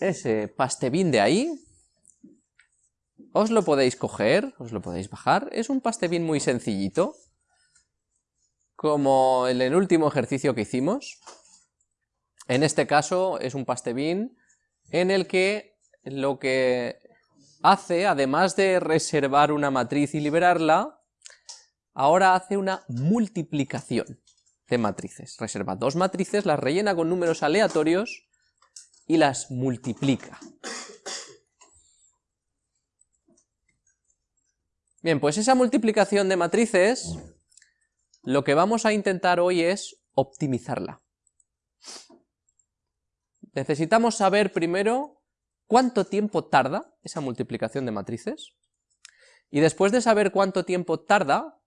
ese pastebin de ahí, os lo podéis coger, os lo podéis bajar, es un pastebin muy sencillito, como en el último ejercicio que hicimos. En este caso es un pastebin en el que lo que hace, además de reservar una matriz y liberarla, ahora hace una multiplicación de matrices. Reserva dos matrices, las rellena con números aleatorios y las multiplica. Bien, pues esa multiplicación de matrices, lo que vamos a intentar hoy es optimizarla. Necesitamos saber primero cuánto tiempo tarda esa multiplicación de matrices, y después de saber cuánto tiempo tarda,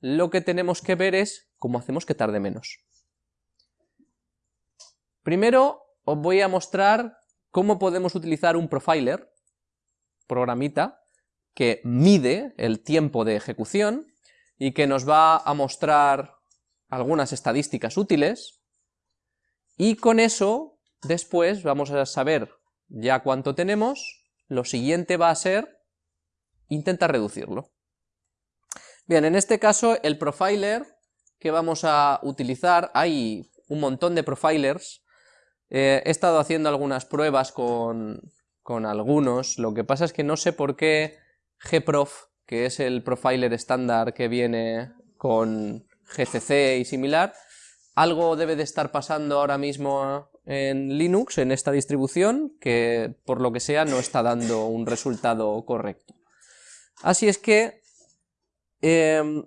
lo que tenemos que ver es cómo hacemos que tarde menos. Primero os voy a mostrar cómo podemos utilizar un profiler, programita, que mide el tiempo de ejecución y que nos va a mostrar algunas estadísticas útiles, y con eso después vamos a saber ya cuánto tenemos, lo siguiente va a ser intentar reducirlo. Bien, en este caso el profiler que vamos a utilizar, hay un montón de profilers, eh, he estado haciendo algunas pruebas con, con algunos, lo que pasa es que no sé por qué gprof, que es el profiler estándar que viene con GCC y similar, algo debe de estar pasando ahora mismo en Linux, en esta distribución, que por lo que sea no está dando un resultado correcto. Así es que, em,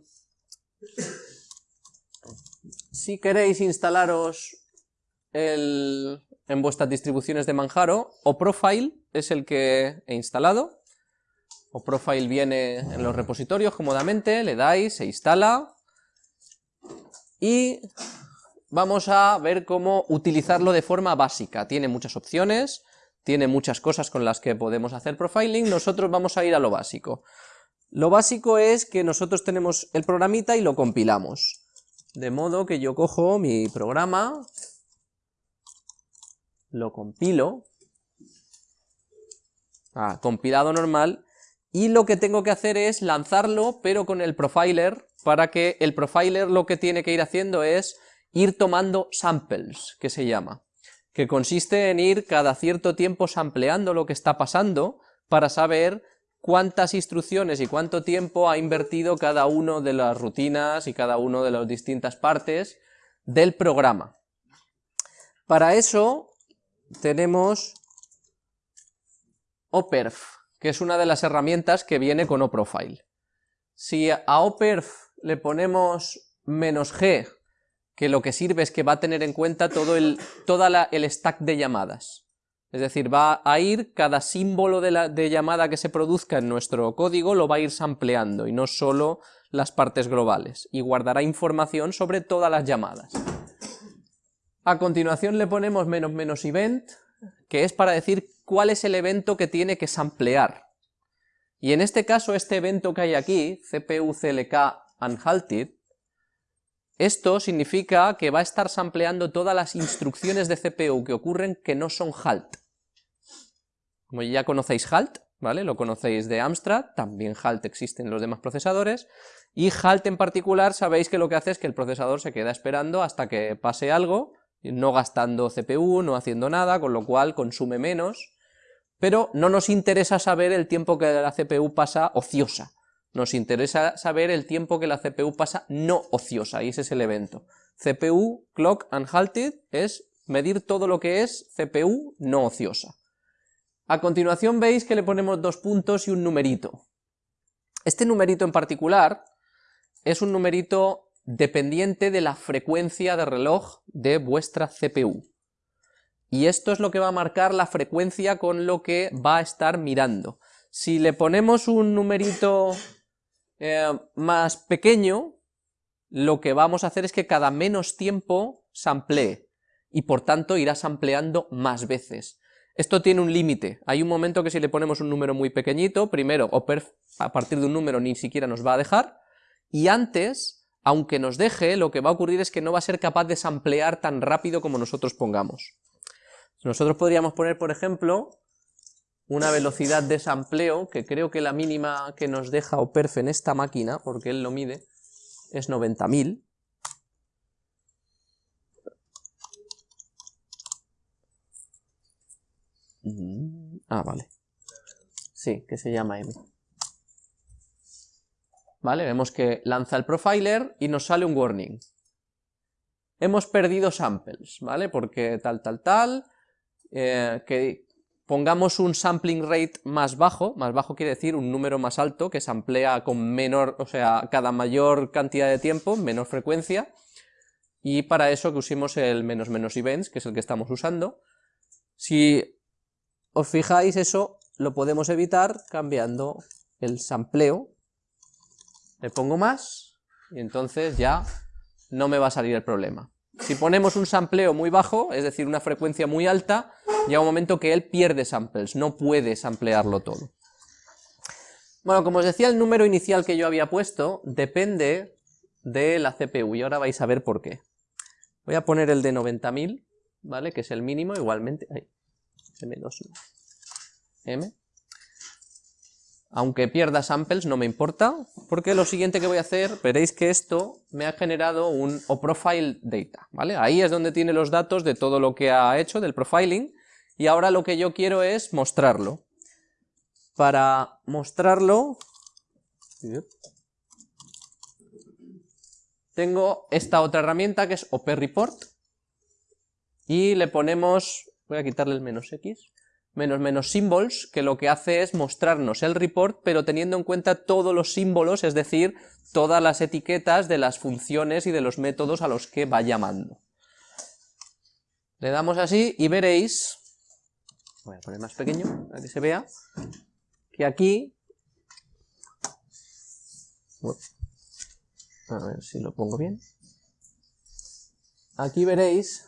si queréis instalaros en vuestras distribuciones de Manjaro, o Profile es el que he instalado, o Profile viene en los repositorios cómodamente, le dais, se instala, y vamos a ver cómo utilizarlo de forma básica. Tiene muchas opciones, tiene muchas cosas con las que podemos hacer profiling, nosotros vamos a ir a lo básico. Lo básico es que nosotros tenemos el programita y lo compilamos. De modo que yo cojo mi programa, lo compilo, ah, compilado normal, y lo que tengo que hacer es lanzarlo, pero con el profiler, para que el profiler lo que tiene que ir haciendo es ir tomando samples, que se llama, que consiste en ir cada cierto tiempo sampleando lo que está pasando para saber cuántas instrucciones y cuánto tiempo ha invertido cada una de las rutinas y cada una de las distintas partes del programa. Para eso tenemos operf, que es una de las herramientas que viene con oprofile. Si a operf le ponemos menos "-g", que lo que sirve es que va a tener en cuenta todo el, toda el stack de llamadas. Es decir, va a ir cada símbolo de, la, de llamada que se produzca en nuestro código lo va a ir sampleando y no solo las partes globales, y guardará información sobre todas las llamadas. A continuación le ponemos menos menos event, que es para decir cuál es el evento que tiene que samplear. Y en este caso, este evento que hay aquí, CPU CLK unhalted, esto significa que va a estar sampleando todas las instrucciones de CPU que ocurren que no son halt. Como ya conocéis halt, ¿vale? Lo conocéis de Amstrad, también halt existe en los demás procesadores, y halt en particular sabéis que lo que hace es que el procesador se queda esperando hasta que pase algo, no gastando CPU, no haciendo nada, con lo cual consume menos, pero no nos interesa saber el tiempo que la CPU pasa ociosa, nos interesa saber el tiempo que la CPU pasa no ociosa, y ese es el evento. CPU, clock unhalted, es medir todo lo que es CPU no ociosa. A continuación veis que le ponemos dos puntos y un numerito. Este numerito en particular es un numerito dependiente de la frecuencia de reloj de vuestra CPU. Y esto es lo que va a marcar la frecuencia con lo que va a estar mirando. Si le ponemos un numerito eh, más pequeño, lo que vamos a hacer es que cada menos tiempo samplee, y por tanto irá sampleando más veces. Esto tiene un límite, hay un momento que si le ponemos un número muy pequeñito, primero, o a partir de un número ni siquiera nos va a dejar, y antes, aunque nos deje, lo que va a ocurrir es que no va a ser capaz de samplear tan rápido como nosotros pongamos. Nosotros podríamos poner, por ejemplo, una velocidad de sampleo, que creo que la mínima que nos deja OPERF en esta máquina, porque él lo mide, es 90.000. Mm, ah, vale. Sí, que se llama M. ¿Vale? Vemos que lanza el profiler y nos sale un warning. Hemos perdido samples, ¿vale? Porque tal, tal, tal, eh, que pongamos un sampling rate más bajo, más bajo quiere decir un número más alto, que se amplía con menor, o sea, cada mayor cantidad de tiempo, menor frecuencia, y para eso que usemos el menos menos events, que es el que estamos usando. Si os fijáis, eso lo podemos evitar cambiando el sampleo le pongo más, y entonces ya no me va a salir el problema. Si ponemos un sampleo muy bajo, es decir, una frecuencia muy alta, llega un momento que él pierde samples, no puede samplearlo todo. Bueno, como os decía, el número inicial que yo había puesto depende de la CPU, y ahora vais a ver por qué. Voy a poner el de 90.000, ¿vale? Que es el mínimo, igualmente... M2, M aunque pierda samples no me importa, porque lo siguiente que voy a hacer, veréis que esto me ha generado un profile data, ¿vale? Ahí es donde tiene los datos de todo lo que ha hecho del profiling, y ahora lo que yo quiero es mostrarlo. Para mostrarlo, tengo esta otra herramienta que es OPReport, y le ponemos, voy a quitarle el menos X, menos menos symbols, que lo que hace es mostrarnos el report, pero teniendo en cuenta todos los símbolos, es decir, todas las etiquetas de las funciones y de los métodos a los que va llamando. Le damos así y veréis, voy a poner más pequeño para que se vea, que aquí, a ver si lo pongo bien, aquí veréis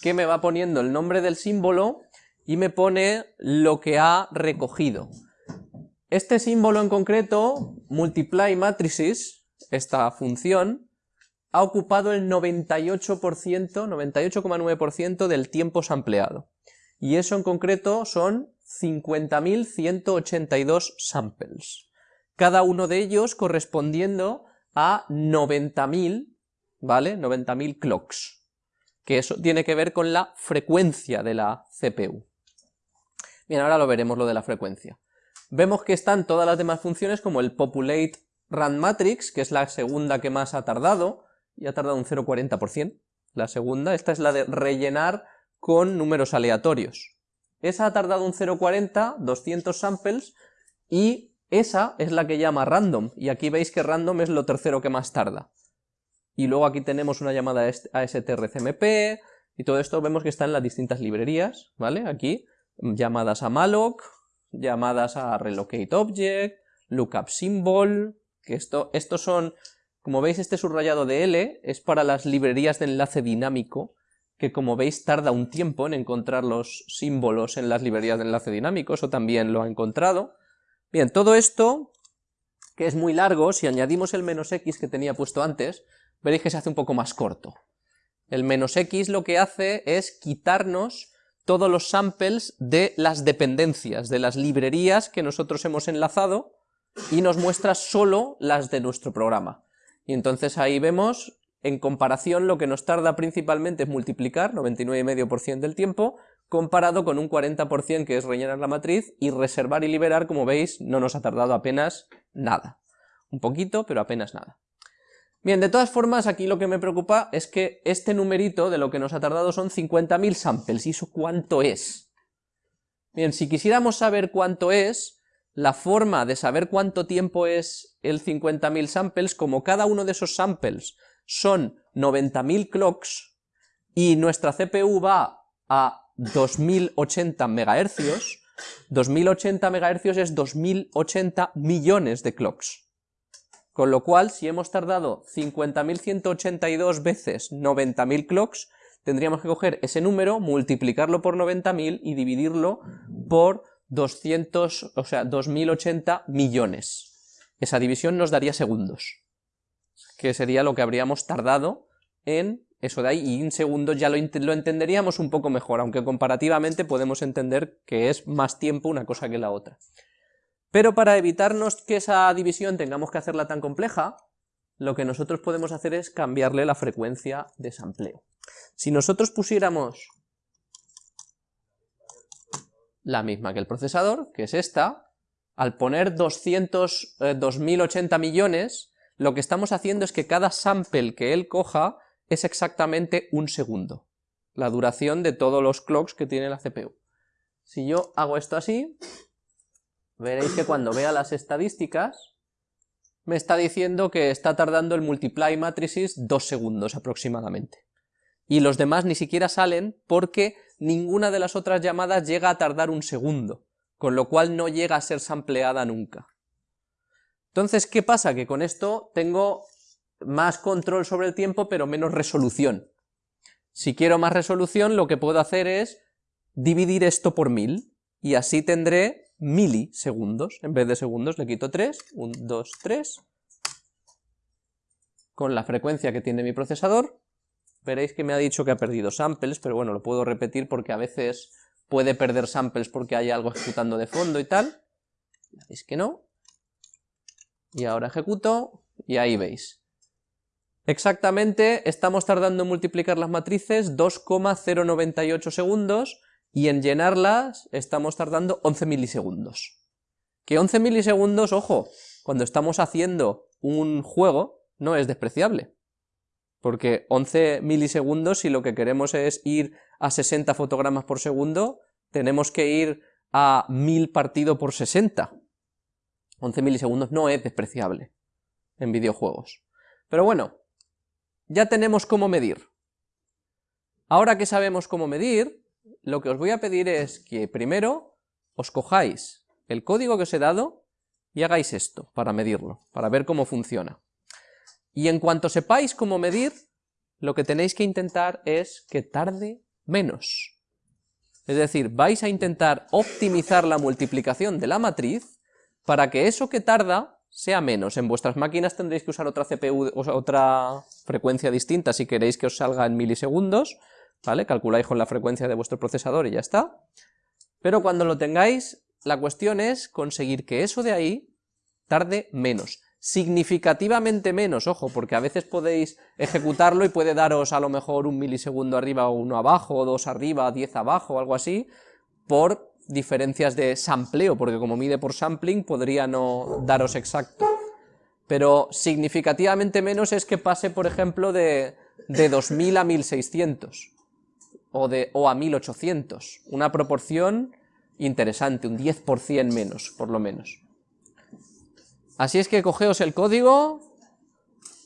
que me va poniendo el nombre del símbolo y me pone lo que ha recogido. Este símbolo en concreto, multiply matrices, esta función, ha ocupado el 98%, 98,9% del tiempo sampleado. Y eso en concreto son 50.182 samples. Cada uno de ellos correspondiendo a 90.000, ¿vale? 90.000 clocks. Que eso tiene que ver con la frecuencia de la CPU. Bien, ahora lo veremos lo de la frecuencia. Vemos que están todas las demás funciones como el populate rand matrix, que es la segunda que más ha tardado, y ha tardado un 0,40%. La segunda, esta es la de rellenar con números aleatorios. Esa ha tardado un 0,40, 200 samples, y esa es la que llama random, y aquí veis que random es lo tercero que más tarda. Y luego aquí tenemos una llamada a strcmp, y todo esto vemos que está en las distintas librerías, ¿vale? Aquí, llamadas a malloc, llamadas a relocate object, lookup symbol, que esto, estos son, como veis este subrayado de L es para las librerías de enlace dinámico, que como veis tarda un tiempo en encontrar los símbolos en las librerías de enlace dinámico, eso también lo ha encontrado. Bien, todo esto, que es muy largo, si añadimos el menos x que tenía puesto antes, veréis que se hace un poco más corto. El menos x lo que hace es quitarnos todos los samples de las dependencias, de las librerías que nosotros hemos enlazado y nos muestra solo las de nuestro programa. Y entonces ahí vemos, en comparación, lo que nos tarda principalmente es multiplicar, 99,5% del tiempo, comparado con un 40% que es rellenar la matriz, y reservar y liberar, como veis, no nos ha tardado apenas nada. Un poquito, pero apenas nada. Bien, de todas formas, aquí lo que me preocupa es que este numerito de lo que nos ha tardado son 50.000 samples, ¿y eso cuánto es? Bien, si quisiéramos saber cuánto es, la forma de saber cuánto tiempo es el 50.000 samples, como cada uno de esos samples son 90.000 clocks, y nuestra CPU va a 2080 MHz, 2080 MHz es 2080 millones de clocks. Con lo cual, si hemos tardado 50.182 veces 90.000 clocks, tendríamos que coger ese número, multiplicarlo por 90.000 y dividirlo por 200, o sea, 2080 millones. Esa división nos daría segundos, que sería lo que habríamos tardado en eso de ahí, y en segundos ya lo, lo entenderíamos un poco mejor, aunque comparativamente podemos entender que es más tiempo una cosa que la otra. Pero para evitarnos que esa división tengamos que hacerla tan compleja, lo que nosotros podemos hacer es cambiarle la frecuencia de sampleo. Si nosotros pusiéramos la misma que el procesador, que es esta, al poner 200, 2080 eh, millones, lo que estamos haciendo es que cada sample que él coja es exactamente un segundo, la duración de todos los clocks que tiene la CPU. Si yo hago esto así, veréis que cuando vea las estadísticas, me está diciendo que está tardando el multiply matrices dos segundos aproximadamente. Y los demás ni siquiera salen porque ninguna de las otras llamadas llega a tardar un segundo, con lo cual no llega a ser sampleada nunca. Entonces, ¿qué pasa? Que con esto tengo más control sobre el tiempo, pero menos resolución. Si quiero más resolución, lo que puedo hacer es dividir esto por mil, y así tendré milisegundos, en vez de segundos le quito 3, 1, 2, 3, con la frecuencia que tiene mi procesador, veréis que me ha dicho que ha perdido samples, pero bueno, lo puedo repetir porque a veces puede perder samples porque hay algo ejecutando de fondo y tal, veis que no, y ahora ejecuto, y ahí veis. Exactamente, estamos tardando en multiplicar las matrices 2,098 segundos, y en llenarlas estamos tardando 11 milisegundos. Que 11 milisegundos, ojo, cuando estamos haciendo un juego, no es despreciable. Porque 11 milisegundos, si lo que queremos es ir a 60 fotogramas por segundo, tenemos que ir a 1000 partido por 60. 11 milisegundos no es despreciable en videojuegos. Pero bueno, ya tenemos cómo medir. Ahora que sabemos cómo medir, lo que os voy a pedir es que primero os cojáis el código que os he dado y hagáis esto para medirlo, para ver cómo funciona. Y en cuanto sepáis cómo medir, lo que tenéis que intentar es que tarde menos. Es decir, vais a intentar optimizar la multiplicación de la matriz para que eso que tarda sea menos. En vuestras máquinas tendréis que usar otra CPU, otra frecuencia distinta si queréis que os salga en milisegundos, ¿vale? Calculáis con la frecuencia de vuestro procesador y ya está. Pero cuando lo tengáis, la cuestión es conseguir que eso de ahí tarde menos, significativamente menos, ojo, porque a veces podéis ejecutarlo y puede daros a lo mejor un milisegundo arriba o uno abajo, o dos arriba, diez abajo, algo así, por diferencias de sampleo, porque como mide por sampling podría no daros exacto. Pero significativamente menos es que pase, por ejemplo, de, de 2000 a 1600 o, de, o a 1800, una proporción interesante, un 10% menos, por lo menos. Así es que cogeos el código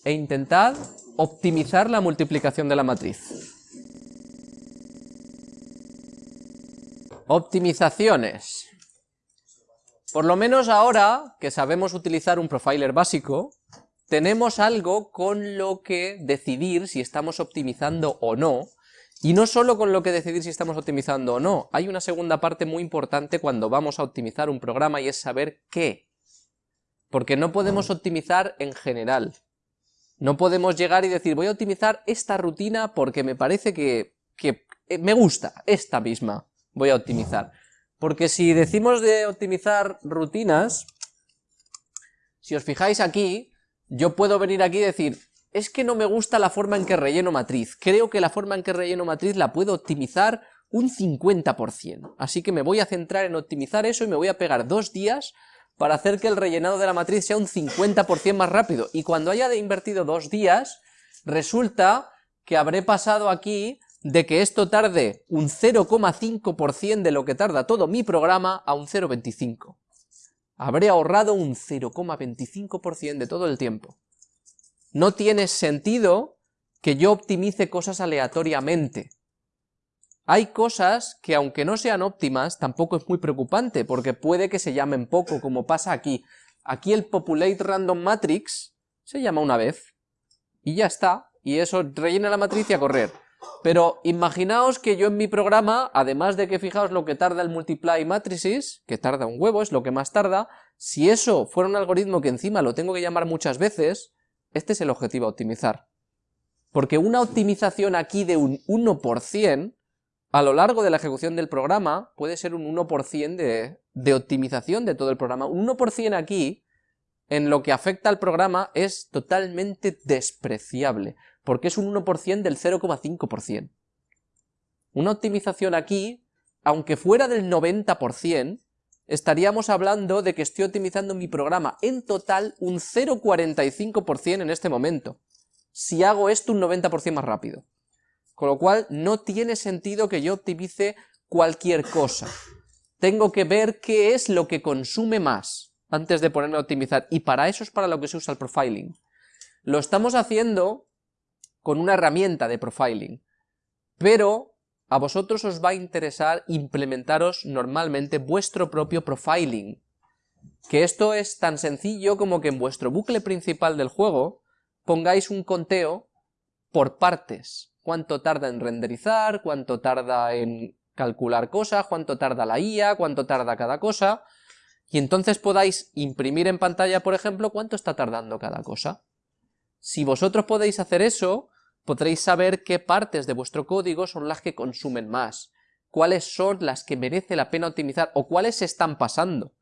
e intentad optimizar la multiplicación de la matriz. Optimizaciones. Por lo menos ahora que sabemos utilizar un profiler básico, tenemos algo con lo que decidir si estamos optimizando o no, y no solo con lo que decidir si estamos optimizando o no, hay una segunda parte muy importante cuando vamos a optimizar un programa y es saber qué. Porque no podemos optimizar en general. No podemos llegar y decir, voy a optimizar esta rutina porque me parece que, que eh, me gusta, esta misma voy a optimizar. Porque si decimos de optimizar rutinas, si os fijáis aquí, yo puedo venir aquí y decir, es que no me gusta la forma en que relleno matriz, creo que la forma en que relleno matriz la puedo optimizar un 50%, así que me voy a centrar en optimizar eso y me voy a pegar dos días para hacer que el rellenado de la matriz sea un 50% más rápido, y cuando haya invertido dos días, resulta que habré pasado aquí de que esto tarde un 0,5% de lo que tarda todo mi programa a un 0,25%. Habré ahorrado un 0,25% de todo el tiempo. No tiene sentido que yo optimice cosas aleatoriamente. Hay cosas que aunque no sean óptimas, tampoco es muy preocupante, porque puede que se llamen poco, como pasa aquí. Aquí el Populate Random Matrix se llama una vez, y ya está, y eso rellena la matriz y a correr. Pero imaginaos que yo en mi programa, además de que fijaos lo que tarda el multiply matrices, que tarda un huevo, es lo que más tarda, si eso fuera un algoritmo que encima lo tengo que llamar muchas veces, este es el objetivo a optimizar. Porque una optimización aquí de un 1%, a lo largo de la ejecución del programa, puede ser un 1% de, de optimización de todo el programa. Un 1% aquí, en lo que afecta al programa, es totalmente despreciable, porque es un 1% del 0,5%. Una optimización aquí, aunque fuera del 90%, estaríamos hablando de que estoy optimizando mi programa en total un 0,45% en este momento, si hago esto un 90% más rápido. Con lo cual no tiene sentido que yo optimice cualquier cosa. Tengo que ver qué es lo que consume más antes de ponerme a optimizar, y para eso es para lo que se usa el profiling. Lo estamos haciendo con una herramienta de profiling, pero a vosotros os va a interesar implementaros normalmente vuestro propio profiling. Que esto es tan sencillo como que en vuestro bucle principal del juego pongáis un conteo por partes. Cuánto tarda en renderizar, cuánto tarda en calcular cosas, cuánto tarda la IA, cuánto tarda cada cosa, y entonces podáis imprimir en pantalla, por ejemplo, cuánto está tardando cada cosa. Si vosotros podéis hacer eso, podréis saber qué partes de vuestro código son las que consumen más, cuáles son las que merece la pena optimizar o cuáles se están pasando.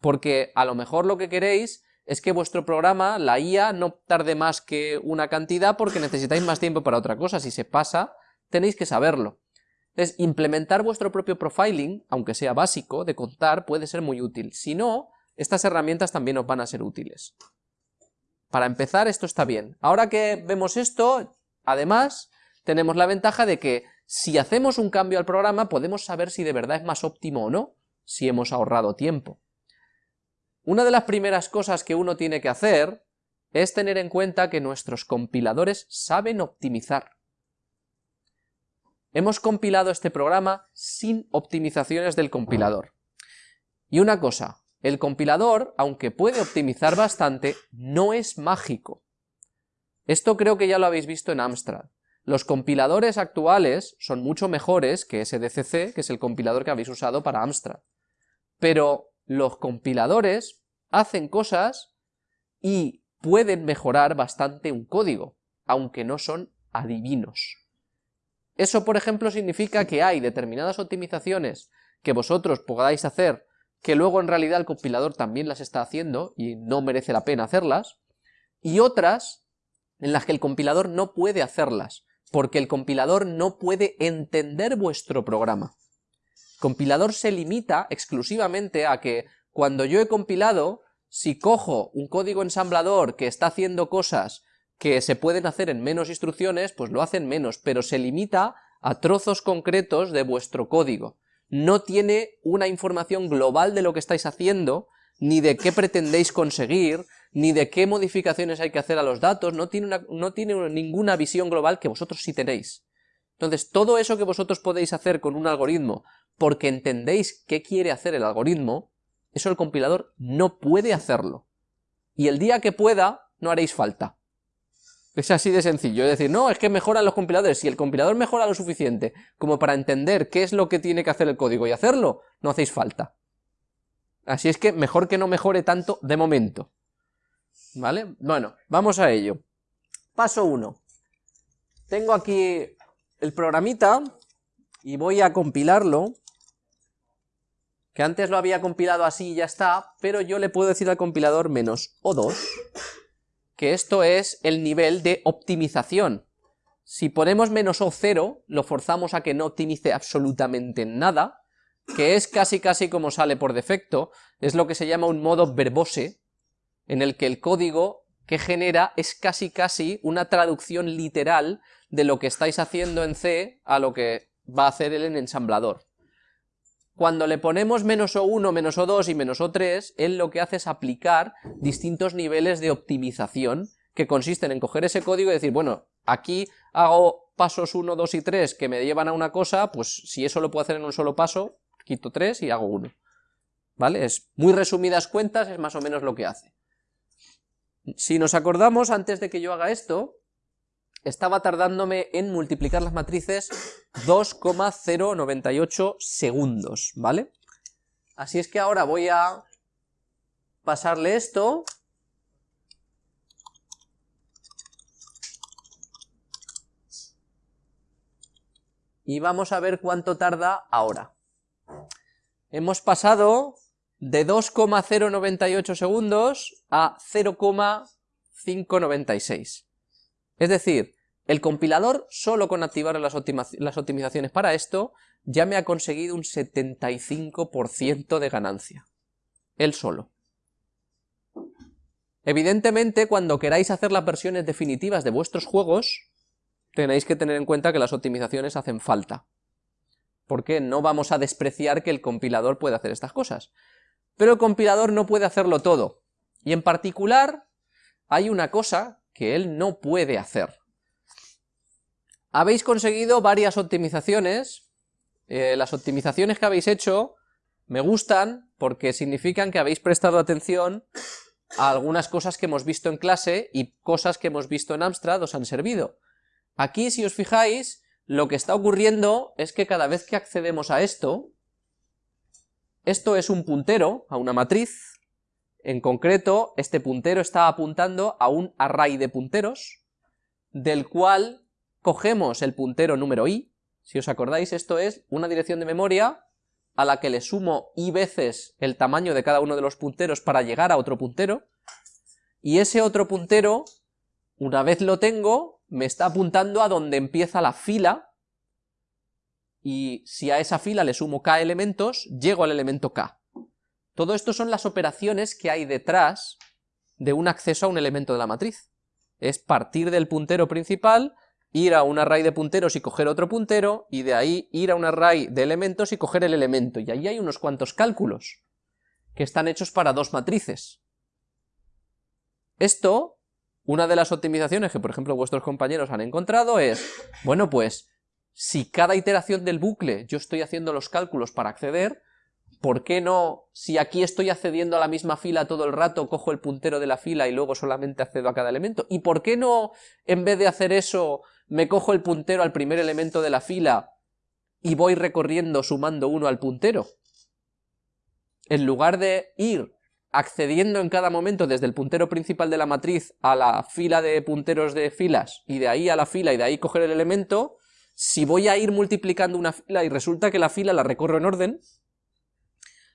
Porque a lo mejor lo que queréis es que vuestro programa, la IA, no tarde más que una cantidad porque necesitáis más tiempo para otra cosa. Si se pasa, tenéis que saberlo. Entonces, implementar vuestro propio profiling, aunque sea básico, de contar, puede ser muy útil. Si no, estas herramientas también os van a ser útiles. Para empezar, esto está bien. Ahora que vemos esto, Además, tenemos la ventaja de que si hacemos un cambio al programa podemos saber si de verdad es más óptimo o no, si hemos ahorrado tiempo. Una de las primeras cosas que uno tiene que hacer es tener en cuenta que nuestros compiladores saben optimizar. Hemos compilado este programa sin optimizaciones del compilador. Y una cosa, el compilador, aunque puede optimizar bastante, no es mágico. Esto creo que ya lo habéis visto en Amstrad. Los compiladores actuales son mucho mejores que SDCC, que es el compilador que habéis usado para Amstrad. Pero los compiladores hacen cosas y pueden mejorar bastante un código, aunque no son adivinos. Eso, por ejemplo, significa que hay determinadas optimizaciones que vosotros podáis hacer que luego en realidad el compilador también las está haciendo y no merece la pena hacerlas, y otras en las que el compilador no puede hacerlas, porque el compilador no puede entender vuestro programa. El compilador se limita exclusivamente a que cuando yo he compilado, si cojo un código ensamblador que está haciendo cosas que se pueden hacer en menos instrucciones, pues lo hacen menos, pero se limita a trozos concretos de vuestro código. No tiene una información global de lo que estáis haciendo, ni de qué pretendéis conseguir, ni de qué modificaciones hay que hacer a los datos, no tiene, no tiene ninguna visión global que vosotros sí tenéis. Entonces, todo eso que vosotros podéis hacer con un algoritmo, porque entendéis qué quiere hacer el algoritmo, eso el compilador no puede hacerlo. Y el día que pueda, no haréis falta. Es así de sencillo, es decir, no, es que mejoran los compiladores, si el compilador mejora lo suficiente como para entender qué es lo que tiene que hacer el código y hacerlo, no hacéis falta. Así es que mejor que no mejore tanto de momento. ¿Vale? Bueno, vamos a ello. Paso 1. Tengo aquí el programita y voy a compilarlo, que antes lo había compilado así y ya está, pero yo le puedo decir al compilador menos O2, que esto es el nivel de optimización. Si ponemos menos O0, lo forzamos a que no optimice absolutamente nada, que es casi casi como sale por defecto, es lo que se llama un modo verbose, en el que el código que genera es casi casi una traducción literal de lo que estáis haciendo en C a lo que va a hacer él en ensamblador. Cuando le ponemos menos O1, menos O2 y menos O3, él lo que hace es aplicar distintos niveles de optimización que consisten en coger ese código y decir, bueno, aquí hago pasos 1, 2 y 3 que me llevan a una cosa, pues si eso lo puedo hacer en un solo paso, quito 3 y hago 1. ¿Vale? Es muy resumidas cuentas, es más o menos lo que hace. Si nos acordamos, antes de que yo haga esto, estaba tardándome en multiplicar las matrices 2,098 segundos, ¿vale? Así es que ahora voy a pasarle esto. Y vamos a ver cuánto tarda ahora. Hemos pasado de 2,098 segundos a 0,596. Es decir, el compilador, solo con activar las, optimizaciones para esto, ya me ha conseguido un 75% de ganancia. Él solo. Evidentemente, cuando queráis hacer las versiones definitivas de vuestros juegos, tenéis que tener en cuenta que las optimizaciones hacen falta. Porque no vamos a despreciar que el compilador puede hacer estas cosas. Pero el compilador no puede hacerlo todo. Y en particular, hay una cosa que él no puede hacer. Habéis conseguido varias optimizaciones. Eh, las optimizaciones que habéis hecho me gustan porque significan que habéis prestado atención a algunas cosas que hemos visto en clase y cosas que hemos visto en Amstrad os han servido. Aquí, si os fijáis, lo que está ocurriendo es que cada vez que accedemos a esto, esto es un puntero a una matriz, en concreto, este puntero está apuntando a un array de punteros, del cual cogemos el puntero número i, si os acordáis, esto es una dirección de memoria a la que le sumo i veces el tamaño de cada uno de los punteros para llegar a otro puntero, y ese otro puntero, una vez lo tengo, me está apuntando a donde empieza la fila, y si a esa fila le sumo k elementos, llego al elemento k. Todo esto son las operaciones que hay detrás de un acceso a un elemento de la matriz. Es partir del puntero principal, ir a un array de punteros y coger otro puntero, y de ahí ir a un array de elementos y coger el elemento. Y ahí hay unos cuantos cálculos que están hechos para dos matrices. Esto, una de las optimizaciones que por ejemplo vuestros compañeros han encontrado es, bueno pues, si cada iteración del bucle yo estoy haciendo los cálculos para acceder, ¿por qué no, si aquí estoy accediendo a la misma fila todo el rato, cojo el puntero de la fila y luego solamente accedo a cada elemento? ¿Y por qué no, en vez de hacer eso, me cojo el puntero al primer elemento de la fila y voy recorriendo sumando uno al puntero? En lugar de ir accediendo en cada momento desde el puntero principal de la matriz a la fila de punteros de filas y de ahí a la fila y de ahí coger el elemento, si voy a ir multiplicando una fila y resulta que la fila la recorro en orden,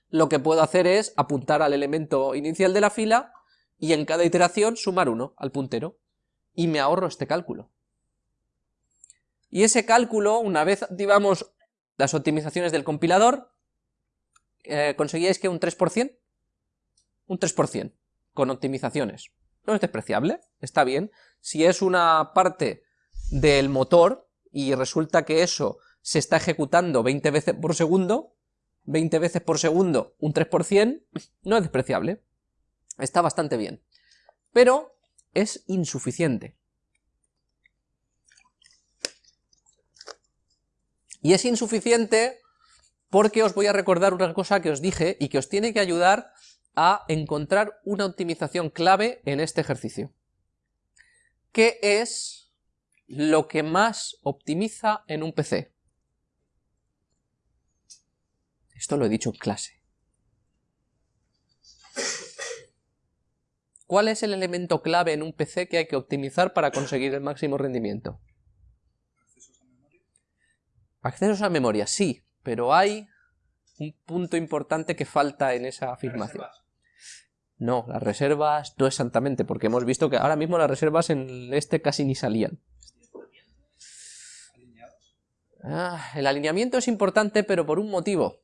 lo que puedo hacer es apuntar al elemento inicial de la fila y en cada iteración sumar uno al puntero, y me ahorro este cálculo. Y ese cálculo, una vez activamos las optimizaciones del compilador, eh, conseguíais que un 3%, un 3%, con optimizaciones. No es despreciable, está bien. Si es una parte del motor, y resulta que eso se está ejecutando 20 veces por segundo, 20 veces por segundo, un 3%, no es despreciable. Está bastante bien. Pero es insuficiente. Y es insuficiente porque os voy a recordar una cosa que os dije y que os tiene que ayudar a encontrar una optimización clave en este ejercicio. ¿Qué es lo que más optimiza en un PC? Esto lo he dicho en clase. ¿Cuál es el elemento clave en un PC que hay que optimizar para conseguir el máximo rendimiento? ¿Accesos a memoria? Accesos a memoria, sí, pero hay un punto importante que falta en esa afirmación. No, las reservas no exactamente, porque hemos visto que ahora mismo las reservas en este casi ni salían. Ah, el alineamiento es importante, pero por un motivo.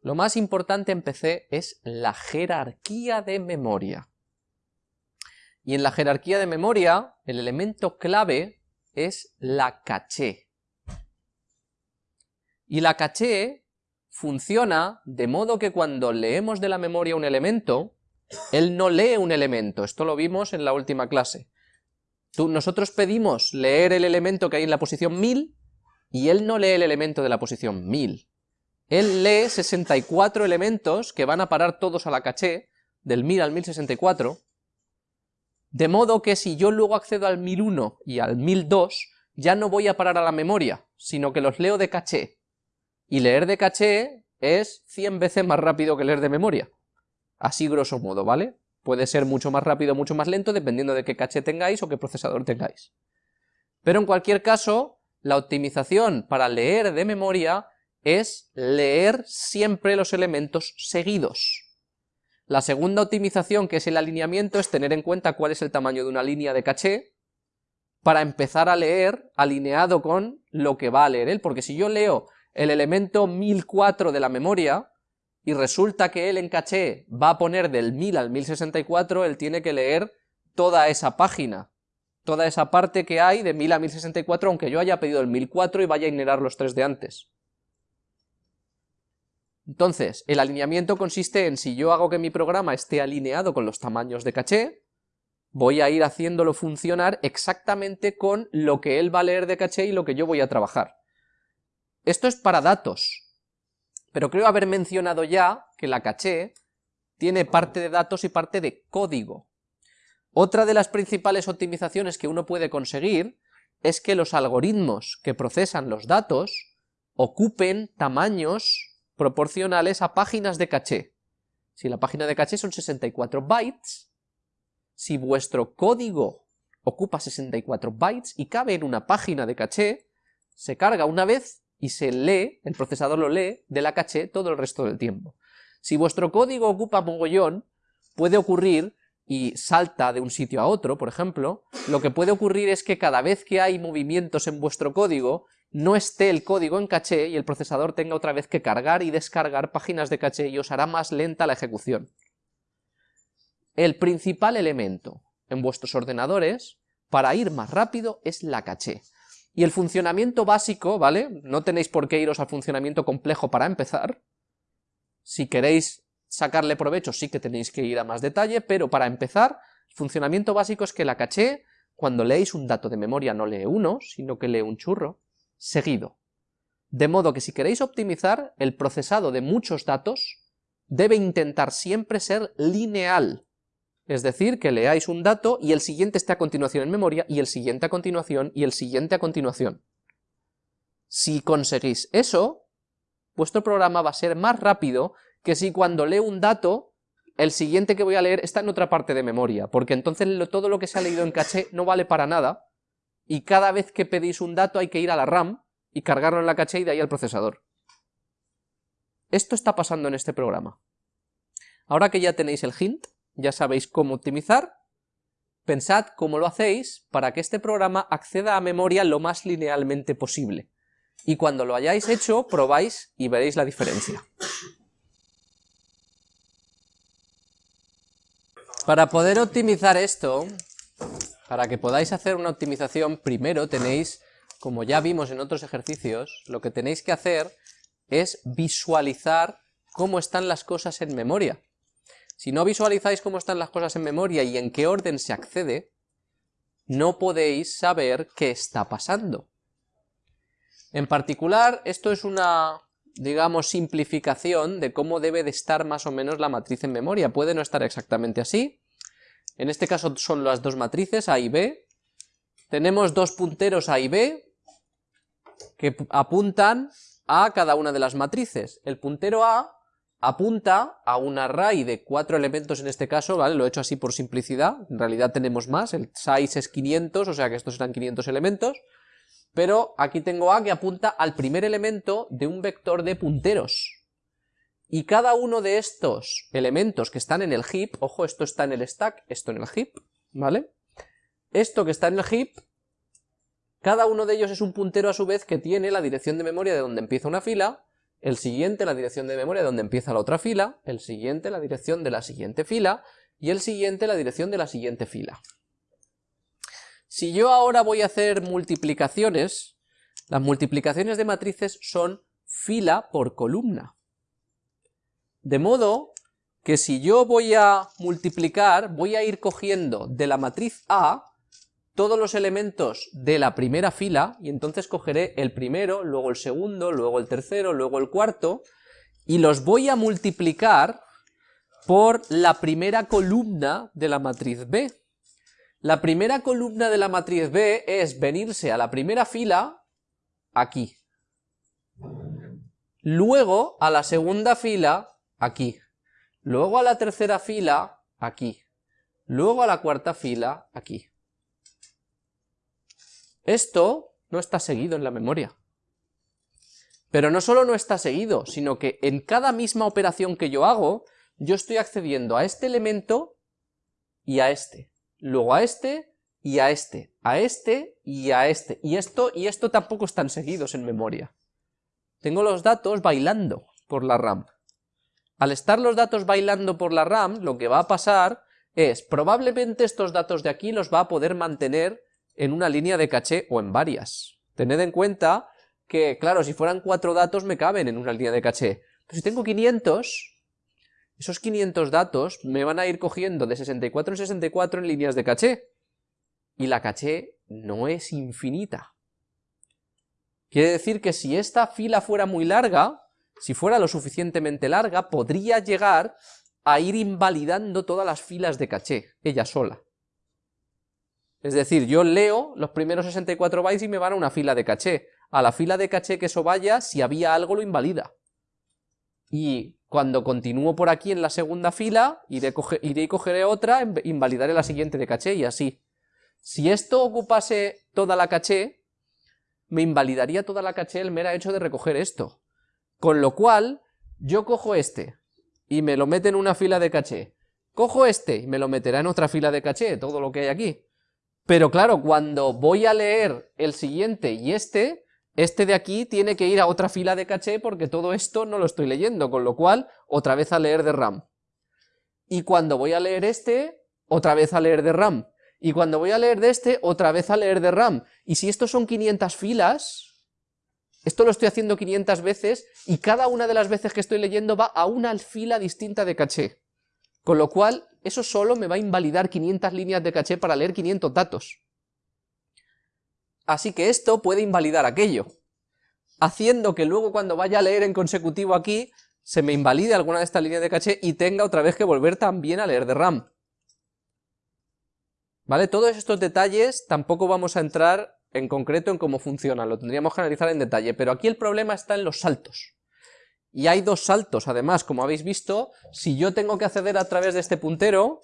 Lo más importante en PC es la jerarquía de memoria. Y en la jerarquía de memoria, el elemento clave es la caché. Y la caché funciona de modo que cuando leemos de la memoria un elemento, él no lee un elemento, esto lo vimos en la última clase. Nosotros pedimos leer el elemento que hay en la posición 1000 y él no lee el elemento de la posición 1000 él lee 64 elementos que van a parar todos a la caché, del 1000 al 1064, de modo que si yo luego accedo al 1001 y al 1002, ya no voy a parar a la memoria, sino que los leo de caché. Y leer de caché es 100 veces más rápido que leer de memoria. Así grosso modo, ¿vale? Puede ser mucho más rápido o mucho más lento dependiendo de qué caché tengáis o qué procesador tengáis. Pero en cualquier caso, la optimización para leer de memoria es leer siempre los elementos seguidos. La segunda optimización, que es el alineamiento, es tener en cuenta cuál es el tamaño de una línea de caché para empezar a leer alineado con lo que va a leer él, porque si yo leo el elemento 1004 de la memoria y resulta que él en caché va a poner del 1000 al 1064, él tiene que leer toda esa página, toda esa parte que hay de 1000 a 1064, aunque yo haya pedido el 1004 y vaya a ignorar los tres de antes. Entonces, el alineamiento consiste en si yo hago que mi programa esté alineado con los tamaños de caché, voy a ir haciéndolo funcionar exactamente con lo que él va a leer de caché y lo que yo voy a trabajar. Esto es para datos, pero creo haber mencionado ya que la caché tiene parte de datos y parte de código. Otra de las principales optimizaciones que uno puede conseguir es que los algoritmos que procesan los datos ocupen tamaños proporcionales a páginas de caché. Si la página de caché son 64 bytes, si vuestro código ocupa 64 bytes y cabe en una página de caché, se carga una vez y se lee, el procesador lo lee, de la caché todo el resto del tiempo. Si vuestro código ocupa mogollón, puede ocurrir, y salta de un sitio a otro, por ejemplo, lo que puede ocurrir es que cada vez que hay movimientos en vuestro código, no esté el código en caché y el procesador tenga otra vez que cargar y descargar páginas de caché y os hará más lenta la ejecución. El principal elemento en vuestros ordenadores para ir más rápido es la caché. Y el funcionamiento básico, ¿vale? No tenéis por qué iros al funcionamiento complejo para empezar. Si queréis sacarle provecho sí que tenéis que ir a más detalle, pero para empezar, el funcionamiento básico es que la caché, cuando leéis un dato de memoria no lee uno, sino que lee un churro, seguido. De modo que si queréis optimizar, el procesado de muchos datos debe intentar siempre ser lineal, es decir, que leáis un dato y el siguiente esté a continuación en memoria, y el siguiente a continuación, y el siguiente a continuación. Si conseguís eso, vuestro programa va a ser más rápido que si cuando leo un dato, el siguiente que voy a leer está en otra parte de memoria, porque entonces todo lo que se ha leído en caché no vale para nada, y cada vez que pedís un dato hay que ir a la RAM y cargarlo en la caché y de ahí al procesador. Esto está pasando en este programa. Ahora que ya tenéis el hint, ya sabéis cómo optimizar, pensad cómo lo hacéis para que este programa acceda a memoria lo más linealmente posible. Y cuando lo hayáis hecho, probáis y veréis la diferencia. Para poder optimizar esto, para que podáis hacer una optimización, primero tenéis, como ya vimos en otros ejercicios, lo que tenéis que hacer es visualizar cómo están las cosas en memoria. Si no visualizáis cómo están las cosas en memoria y en qué orden se accede, no podéis saber qué está pasando. En particular, esto es una, digamos, simplificación de cómo debe de estar más o menos la matriz en memoria. Puede no estar exactamente así, en este caso son las dos matrices A y B. Tenemos dos punteros A y B que apuntan a cada una de las matrices. El puntero A apunta a un array de cuatro elementos en este caso, ¿vale? Lo he hecho así por simplicidad, en realidad tenemos más, el size es 500, o sea que estos serán 500 elementos, pero aquí tengo A que apunta al primer elemento de un vector de punteros. Y cada uno de estos elementos que están en el heap, ojo, esto está en el stack, esto en el heap, ¿vale? Esto que está en el heap, cada uno de ellos es un puntero a su vez que tiene la dirección de memoria de donde empieza una fila, el siguiente la dirección de memoria de donde empieza la otra fila, el siguiente la dirección de la siguiente fila, y el siguiente la dirección de la siguiente fila. Si yo ahora voy a hacer multiplicaciones, las multiplicaciones de matrices son fila por columna. De modo que si yo voy a multiplicar, voy a ir cogiendo de la matriz A todos los elementos de la primera fila, y entonces cogeré el primero, luego el segundo, luego el tercero, luego el cuarto, y los voy a multiplicar por la primera columna de la matriz B. La primera columna de la matriz B es venirse a la primera fila aquí. Luego a la segunda fila aquí. Luego a la tercera fila, aquí. Luego a la cuarta fila, aquí. Esto no está seguido en la memoria. Pero no solo no está seguido, sino que en cada misma operación que yo hago, yo estoy accediendo a este elemento y a este, luego a este y a este, a este y a este, y esto y esto tampoco están seguidos en memoria. Tengo los datos bailando por la RAM. Al estar los datos bailando por la RAM, lo que va a pasar es, probablemente estos datos de aquí los va a poder mantener en una línea de caché o en varias. Tened en cuenta que, claro, si fueran cuatro datos me caben en una línea de caché. Pero si tengo 500, esos 500 datos me van a ir cogiendo de 64 en 64 en líneas de caché. Y la caché no es infinita. Quiere decir que si esta fila fuera muy larga, si fuera lo suficientemente larga, podría llegar a ir invalidando todas las filas de caché, ella sola. Es decir, yo leo los primeros 64 bytes y me van a una fila de caché. A la fila de caché que eso vaya, si había algo lo invalida. Y cuando continúo por aquí en la segunda fila, iré, y cogeré otra, invalidaré la siguiente de caché y así. Si esto ocupase toda la caché, me invalidaría toda la caché el mero hecho de recoger esto. Con lo cual, yo cojo este, y me lo mete en una fila de caché. Cojo este y me lo meterá en otra fila de caché, todo lo que hay aquí. Pero claro, cuando voy a leer el siguiente y este, este de aquí tiene que ir a otra fila de caché porque todo esto no lo estoy leyendo, con lo cual, otra vez a leer de RAM. Y cuando voy a leer este, otra vez a leer de RAM. Y cuando voy a leer de este, otra vez a leer de RAM. Y si estos son 500 filas, esto lo estoy haciendo 500 veces y cada una de las veces que estoy leyendo va a una fila distinta de caché. Con lo cual, eso solo me va a invalidar 500 líneas de caché para leer 500 datos. Así que esto puede invalidar aquello, haciendo que luego cuando vaya a leer en consecutivo aquí, se me invalide alguna de estas líneas de caché y tenga otra vez que volver también a leer de RAM. ¿Vale? Todos estos detalles tampoco vamos a entrar en concreto en cómo funciona, lo tendríamos que analizar en detalle, pero aquí el problema está en los saltos. Y hay dos saltos, además, como habéis visto, si yo tengo que acceder a través de este puntero,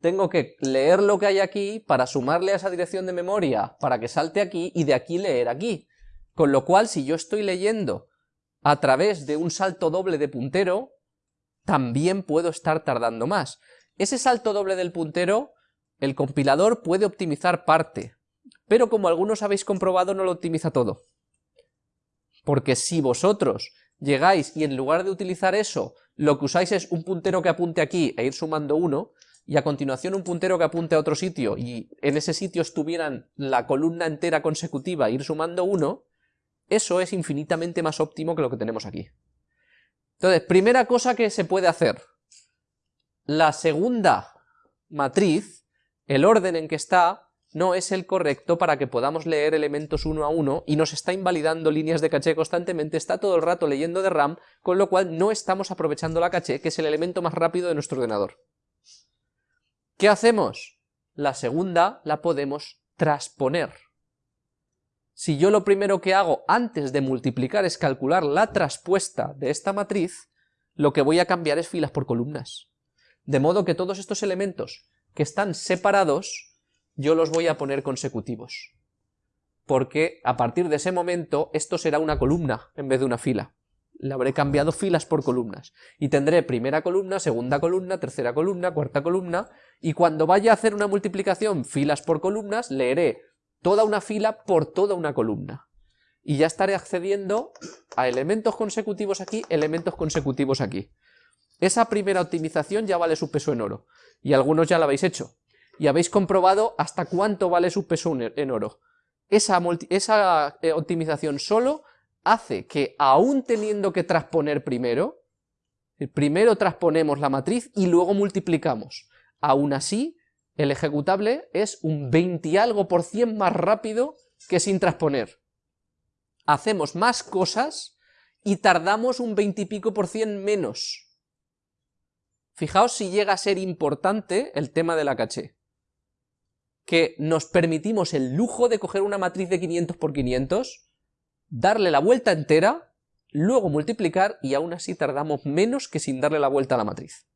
tengo que leer lo que hay aquí para sumarle a esa dirección de memoria para que salte aquí y de aquí leer aquí. Con lo cual, si yo estoy leyendo a través de un salto doble de puntero, también puedo estar tardando más. Ese salto doble del puntero, el compilador puede optimizar parte, pero como algunos habéis comprobado no lo optimiza todo. Porque si vosotros llegáis y en lugar de utilizar eso, lo que usáis es un puntero que apunte aquí e ir sumando uno, y a continuación un puntero que apunte a otro sitio, y en ese sitio estuvieran la columna entera consecutiva e ir sumando uno, eso es infinitamente más óptimo que lo que tenemos aquí. Entonces, primera cosa que se puede hacer, la segunda matriz, el orden en que está, no es el correcto para que podamos leer elementos uno a uno y nos está invalidando líneas de caché constantemente, está todo el rato leyendo de RAM, con lo cual no estamos aprovechando la caché, que es el elemento más rápido de nuestro ordenador. ¿Qué hacemos? La segunda la podemos transponer. Si yo lo primero que hago antes de multiplicar es calcular la traspuesta de esta matriz, lo que voy a cambiar es filas por columnas. De modo que todos estos elementos que están separados yo los voy a poner consecutivos. Porque a partir de ese momento esto será una columna en vez de una fila. Le habré cambiado filas por columnas. Y tendré primera columna, segunda columna, tercera columna, cuarta columna, y cuando vaya a hacer una multiplicación filas por columnas, leeré toda una fila por toda una columna. Y ya estaré accediendo a elementos consecutivos aquí, elementos consecutivos aquí. Esa primera optimización ya vale su peso en oro, y algunos ya la habéis hecho y habéis comprobado hasta cuánto vale su peso en oro. Esa, eh, optimización solo hace que, aún teniendo que transponer primero, primero transponemos la matriz y luego multiplicamos. Aún así, el ejecutable es un 20 y algo por cien más rápido que sin transponer. Hacemos más cosas y tardamos un 20 y pico por cien menos. Fijaos si llega a ser importante el tema de la caché que nos permitimos el lujo de coger una matriz de 500 por 500, darle la vuelta entera, luego multiplicar y aún así tardamos menos que sin darle la vuelta a la matriz.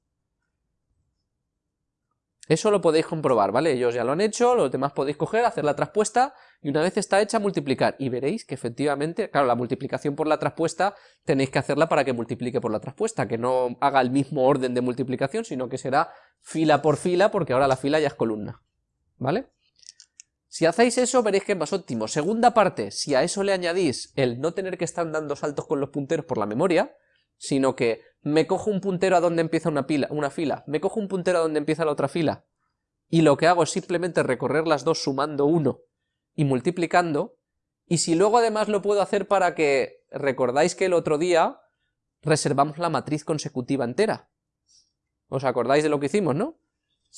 Eso lo podéis comprobar, ¿vale? Ellos ya lo han hecho, los demás podéis coger, hacer la traspuesta y una vez está hecha, multiplicar. Y veréis que efectivamente, claro, la multiplicación por la traspuesta tenéis que hacerla para que multiplique por la traspuesta, que no haga el mismo orden de multiplicación, sino que será fila por fila, porque ahora la fila ya es columna, ¿vale? Si hacéis eso, veréis que es más óptimo. Segunda parte, si a eso le añadís el no tener que estar dando saltos con los punteros por la memoria, sino que me cojo un puntero a donde empieza una, pila, una fila, me cojo un puntero a donde empieza la otra fila, y lo que hago es simplemente recorrer las dos sumando uno y multiplicando, y si luego además lo puedo hacer para que, recordáis que el otro día reservamos la matriz consecutiva entera, ¿os acordáis de lo que hicimos, no?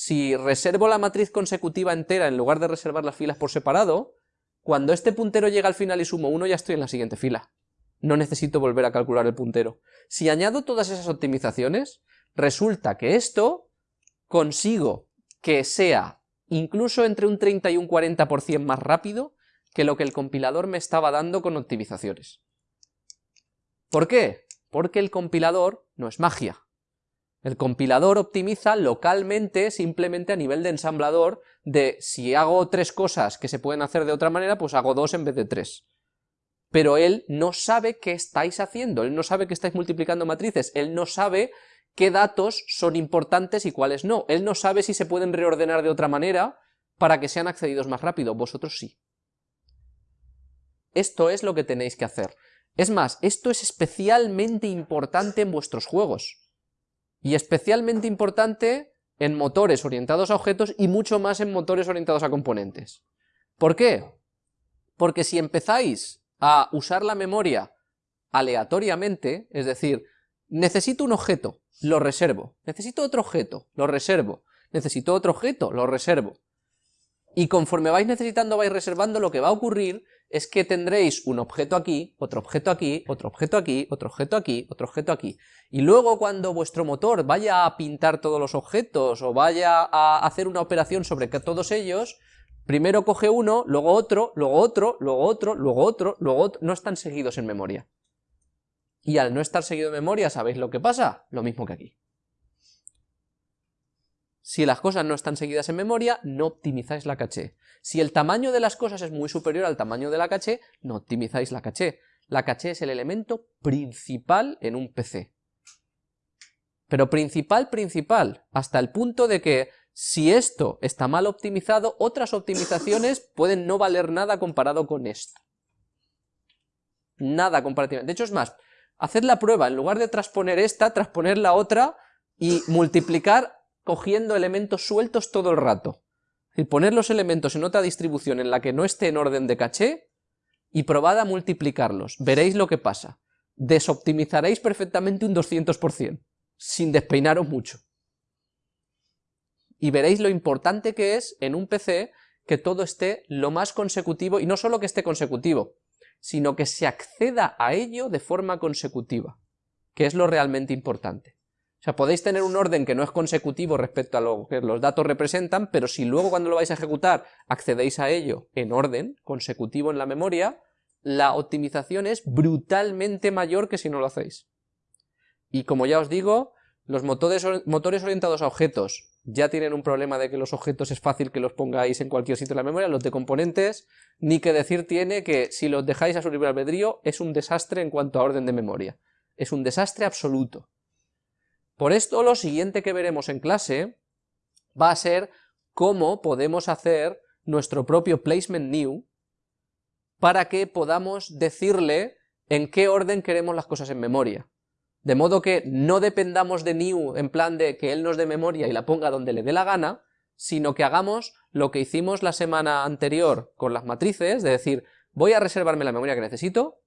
Si reservo la matriz consecutiva entera en lugar de reservar las filas por separado, cuando este puntero llega al final y sumo uno ya estoy en la siguiente fila no necesito volver a calcular el puntero. Si añado todas esas optimizaciones, resulta que esto consigo que sea incluso entre un 30 y un 40% más rápido que lo que el compilador me estaba dando con optimizaciones. ¿Por qué? Porque el compilador no es magia. El compilador optimiza localmente, simplemente a nivel de ensamblador, de si hago tres cosas que se pueden hacer de otra manera, pues hago dos en vez de tres pero él no sabe qué estáis haciendo, él no sabe que estáis multiplicando matrices, él no sabe qué datos son importantes y cuáles no, él no sabe si se pueden reordenar de otra manera para que sean accedidos más rápido, vosotros sí. Esto es lo que tenéis que hacer. Es más, esto es especialmente importante en vuestros juegos, y especialmente importante en motores orientados a objetos y mucho más en motores orientados a componentes. ¿Por qué? Porque si empezáis a usar la memoria aleatoriamente, es decir, necesito un objeto, lo reservo, necesito otro objeto, lo reservo, necesito otro objeto, lo reservo. Y conforme vais necesitando, vais reservando, lo que va a ocurrir es que tendréis un objeto aquí, otro objeto aquí, otro objeto aquí, otro objeto aquí, otro objeto aquí. Y luego cuando vuestro motor vaya a pintar todos los objetos o vaya a hacer una operación sobre todos ellos, Primero coge uno, luego otro, luego otro, luego otro, luego otro, luego otro, no están seguidos en memoria. Y al no estar seguido en memoria, ¿sabéis lo que pasa? Lo mismo que aquí. Si las cosas no están seguidas en memoria, no optimizáis la caché. Si el tamaño de las cosas es muy superior al tamaño de la caché, no optimizáis la caché. La caché es el elemento principal en un PC. Pero principal, principal, hasta el punto de que si esto está mal optimizado, otras optimizaciones pueden no valer nada comparado con esto. Nada comparativamente. De hecho, es más, hacer la prueba, en lugar de transponer esta, transponer la otra y multiplicar cogiendo elementos sueltos todo el rato. Y poner los elementos en otra distribución en la que no esté en orden de caché y probad a multiplicarlos. Veréis lo que pasa. Desoptimizaréis perfectamente un 200%, sin despeinaros mucho y veréis lo importante que es en un PC que todo esté lo más consecutivo, y no solo que esté consecutivo, sino que se acceda a ello de forma consecutiva, que es lo realmente importante. O sea, podéis tener un orden que no es consecutivo respecto a lo que los datos representan, pero si luego cuando lo vais a ejecutar accedéis a ello en orden, consecutivo en la memoria, la optimización es brutalmente mayor que si no lo hacéis. Y como ya os digo, los motores, orientados a objetos ya tienen un problema de que los objetos es fácil que los pongáis en cualquier sitio de la memoria, los de componentes, ni que decir tiene que si los dejáis a su libre albedrío es un desastre en cuanto a orden de memoria. Es un desastre absoluto. Por esto lo siguiente que veremos en clase va a ser cómo podemos hacer nuestro propio placement new para que podamos decirle en qué orden queremos las cosas en memoria. De modo que no dependamos de new en plan de que él nos dé memoria y la ponga donde le dé la gana, sino que hagamos lo que hicimos la semana anterior con las matrices, de decir, voy a reservarme la memoria que necesito,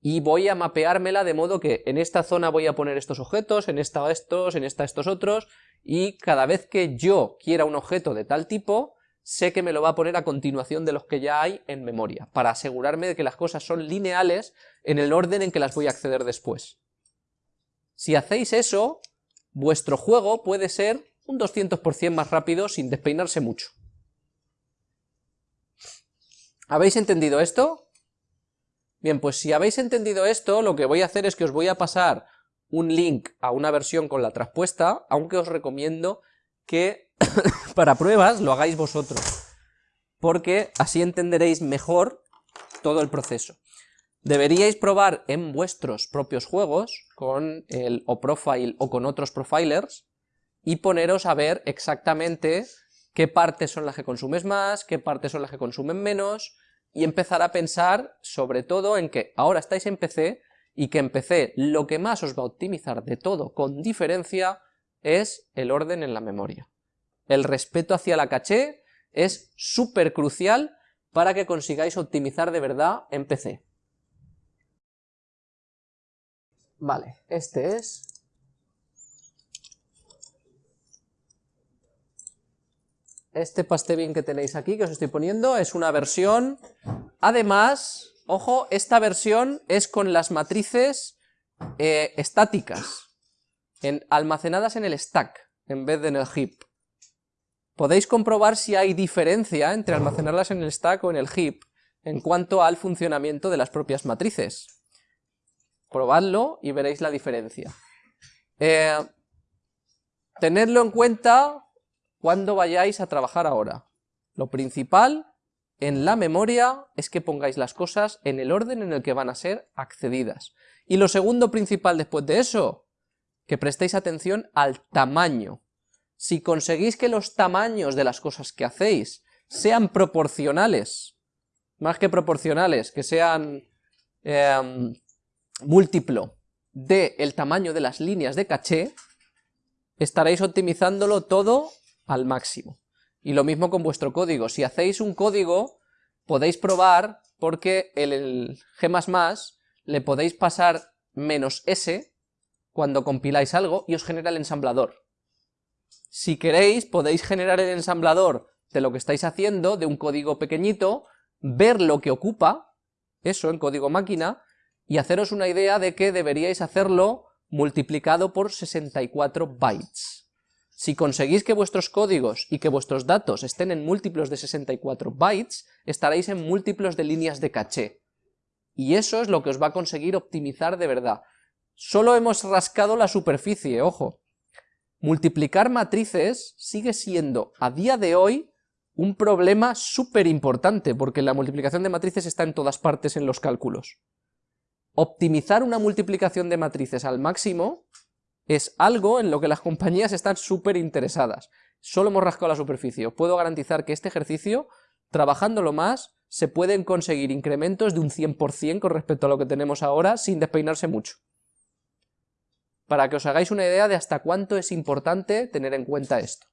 y voy a mapeármela de modo que en esta zona voy a poner estos objetos, en esta estos, en esta estos otros, y cada vez que yo quiera un objeto de tal tipo, sé que me lo va a poner a continuación de los que ya hay en memoria, para asegurarme de que las cosas son lineales en el orden en que las voy a acceder después. Si hacéis eso, vuestro juego puede ser un 200% más rápido sin despeinarse mucho. ¿Habéis entendido esto? Bien, pues si habéis entendido esto, lo que voy a hacer es que os voy a pasar un link a una versión con la traspuesta, aunque os recomiendo que para pruebas lo hagáis vosotros, porque así entenderéis mejor todo el proceso. Deberíais probar en vuestros propios juegos, con el OProfile o con otros profilers, y poneros a ver exactamente qué partes son las que consumes más, qué partes son las que consumen menos, y empezar a pensar sobre todo en que ahora estáis en PC, y que en PC lo que más os va a optimizar de todo con diferencia es el orden en la memoria. El respeto hacia la caché es súper crucial para que consigáis optimizar de verdad en PC. Vale, este es... Este pastebin que tenéis aquí, que os estoy poniendo, es una versión... Además, ojo, esta versión es con las matrices eh, estáticas, almacenadas en el stack, en vez de en el heap. Podéis comprobar si hay diferencia entre almacenarlas en el stack o en el heap, en cuanto al funcionamiento de las propias matrices. Probadlo y veréis la diferencia. Eh, tenedlo en cuenta cuando vayáis a trabajar ahora. Lo principal en la memoria es que pongáis las cosas en el orden en el que van a ser accedidas. Y lo segundo principal después de eso, que prestéis atención al tamaño. Si conseguís que los tamaños de las cosas que hacéis sean proporcionales, más que proporcionales, que sean eh, múltiplo del tamaño de las líneas de caché, estaréis optimizándolo todo al máximo. Y lo mismo con vuestro código. Si hacéis un código, podéis probar porque el, G++ le podéis pasar menos S cuando compiláis algo y os genera el ensamblador. Si queréis, podéis generar el ensamblador de lo que estáis haciendo, de un código pequeñito, ver lo que ocupa, eso en código máquina, y haceros una idea de que deberíais hacerlo multiplicado por 64 bytes. Si conseguís que vuestros códigos y que vuestros datos estén en múltiplos de 64 bytes, estaréis en múltiplos de líneas de caché. Y eso es lo que os va a conseguir optimizar de verdad. Solo hemos rascado la superficie, ojo. Multiplicar matrices sigue siendo, a día de hoy, un problema súper importante, porque la multiplicación de matrices está en todas partes en los cálculos optimizar una multiplicación de matrices al máximo es algo en lo que las compañías están súper interesadas. Solo hemos rascado la superficie. puedo garantizar que este ejercicio, trabajándolo más, se pueden conseguir incrementos de un 100% con respecto a lo que tenemos ahora sin despeinarse mucho. Para que os hagáis una idea de hasta cuánto es importante tener en cuenta esto.